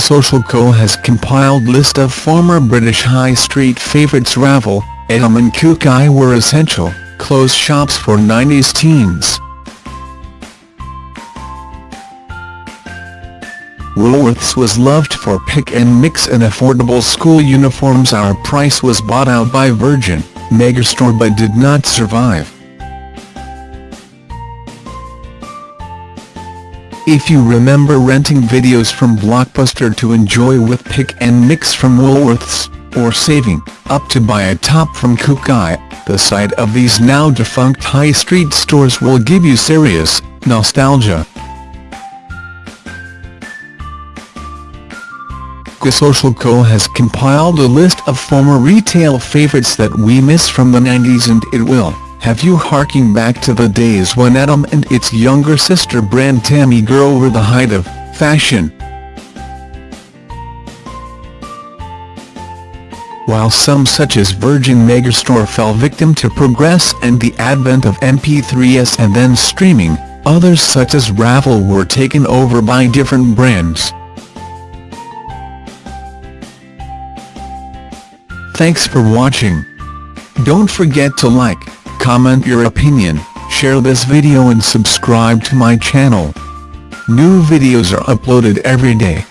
Social Co has compiled list of former British high street favourites Ravel, Etam and Kookai were essential, closed shops for 90s teens. Woolworths was loved for pick and mix and affordable school uniforms Our price was bought out by Virgin, Megastore but did not survive. If you remember renting videos from Blockbuster to enjoy with pick and mix from Woolworths, or saving up to buy a top from Kookai, the sight of these now defunct high street stores will give you serious nostalgia. The Social Co has compiled a list of former retail favourites that we miss from the 90s and it will have you harking back to the days when Etam and its younger sister brand Tammy Girl were the height of fashion. While some such as Virgin Megastore fell victim to progress and the advent of MP3s and then streaming, others such as Ravel were taken over by different brands. Thanks for watching. Don't forget to like, comment your opinion, share this video and subscribe to my channel. New videos are uploaded every day.